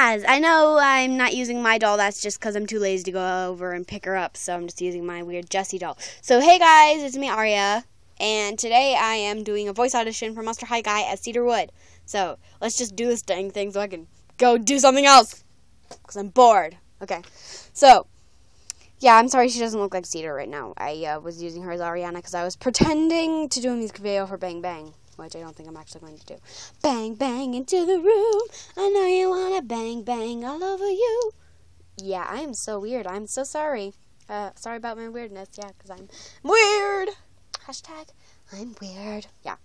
guys, I know I'm not using my doll. That's just because I'm too lazy to go over and pick her up. So I'm just using my weird Jessie doll. So hey guys, it's me Aria, and today I am doing a voice audition for Monster High Guy at Cedarwood. So let's just do this dang thing so I can go do something else because I'm bored. Okay, so yeah, I'm sorry she doesn't look like Cedar right now. I uh, was using her as Ariana because I was pretending to do a music video for Bang Bang which I don't think I'm actually going to do. Bang, bang into the room. I know you want to bang, bang all over you. Yeah, I am so weird. I'm so sorry. Uh, sorry about my weirdness. Yeah, because I'm weird. Hashtag I'm weird. Yeah.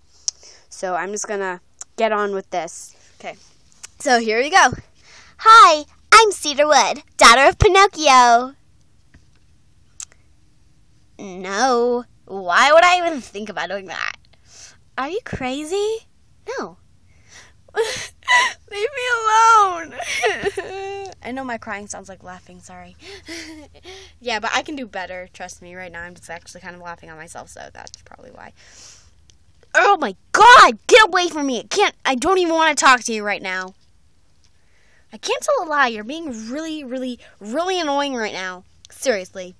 So I'm just going to get on with this. Okay. So here we go. Hi, I'm Cedarwood, daughter of Pinocchio. No. Why would I even think about doing that? Are you crazy? No. Leave me alone. I know my crying sounds like laughing, sorry. yeah, but I can do better. Trust me, right now I'm just actually kind of laughing at myself, so that's probably why. Oh my god! Get away from me! I can't I don't even want to talk to you right now. I can't tell a lie. You're being really, really, really annoying right now. Seriously.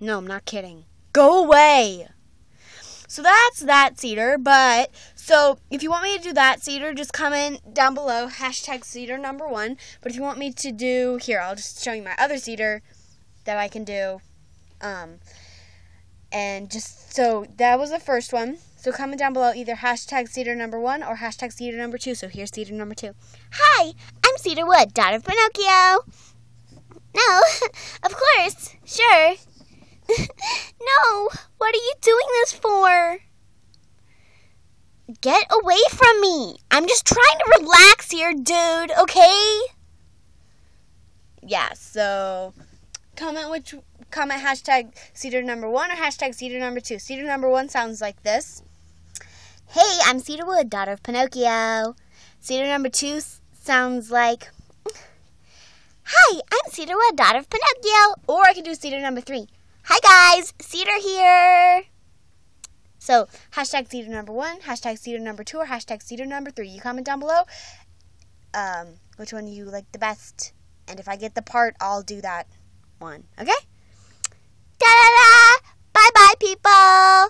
No, I'm not kidding. Go away! So that's that cedar. But so if you want me to do that cedar, just comment down below hashtag cedar number one. But if you want me to do here, I'll just show you my other cedar that I can do. Um, and just so that was the first one. So comment down below either hashtag cedar number one or hashtag cedar number two. So here's cedar number two. Hi, I'm Cedar Wood, daughter of Pinocchio. No, of course, sure. no, what are you doing this for? Get away from me. I'm just trying to relax here, dude, okay? Yeah, so comment which comment hashtag cedar number one or hashtag cedar number two. Cedar number one sounds like this. Hey, I'm Cedarwood, daughter of Pinocchio. Cedar number two sounds like Hi, I'm Cedarwood, daughter of Pinocchio. Or I can do cedar number three. Hi guys, Cedar here. So hashtag Cedar number one, hashtag Cedar number two, or hashtag Cedar number three. You comment down below um, which one you like the best. And if I get the part, I'll do that one. Okay? Da da da! Bye bye, people!